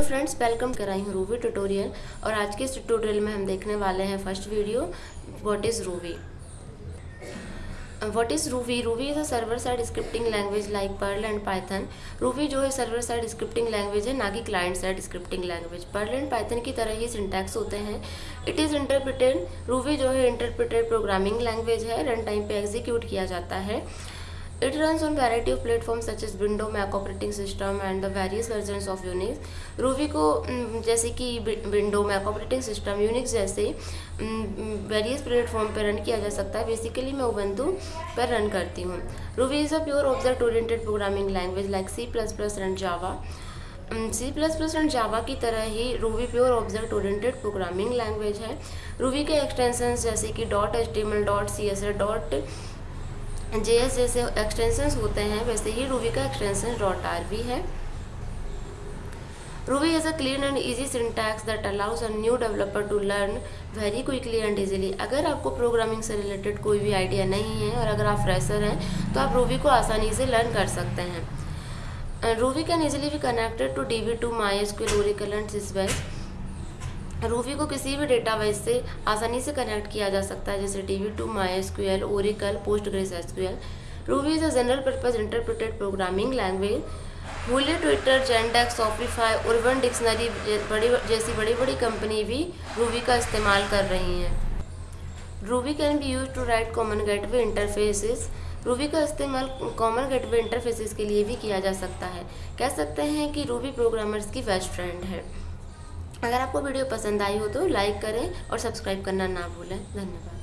Hello friends welcome कर रही हूँ रूवी ट्यूटोरियल और आज के इस ट्यूटोरियल में हम देखने वाले हैं first video what is Ruby what is Ruby Ruby is a server side scripting language like Perl and Python Ruby जो है सर्वर साइड स्क्रिप्टिंग लैंग्वेज है, ना कि client side scripting language Perl and Python की तरह ही syntax होते हैं। It is interpreted Ruby जो है इंटरप्रिटेड प्रोग्रामिंग लैंग्वेज है रन टाइम पे एग्जीक्यूट किया जाता है। It runs on variety of platforms such as Windows, Mac operating system and the various versions of Unix. Ruby को जैसे कि window Mac operating system Unix जैसे वेरियस प्लेटफॉर्म पर रन किया जा सकता है। बेसिकली मैं उबंतु पर रन करती हूँ। A pure object oriented programming language like C plus plus and Java C plus plus and Java की तरह ही Ruby pure object oriented programming language है। रूबी के एक्सटेंशन जैसे कि dot H T M L dot C S dot J S जैसे extensions होते हैं, वैसे ही रूबी का एक्सटेंशन डॉट आर भी है। Ruby is a clean and easy syntax that allows a new developer to learn very quickly and easily अगर आपको प्रोग्रामिंग से रिलेटेड कोई भी आइडिया नहीं है और अगर आप फ्रेशर हैं तो आप रूबी को आसानी से लर्न कर सकते हैं। Ruby can easily be connected to D B two my S Ruby को किसी भी डेटा डेटाबेस से आसानी से कनेक्ट किया जा सकता है, जैसे D B two my S Q L Oracle Postgres S Q L Ruby is a general purpose interpreted programming language Hulu Twitter Yandex Shopify Urban Dictionary बड़ी जैसी बड़ी बड़ी कंपनी भी रूबी का इस्तेमाल कर रही हैं। Ruby can be use to write common gateway interfaces Ruby का इस्तेमाल कॉमन गेटवे इंटरफेसिस के लिए भी किया जा सकता है। कह सकते हैं कि रूबी प्रोग्रामर्स की बेस्ट फ्रेंड है। अगर आपको वीडियो पसंद आई हो तो लाइक करें और सब्सक्राइब करना ना भूलें। धन्यवाद।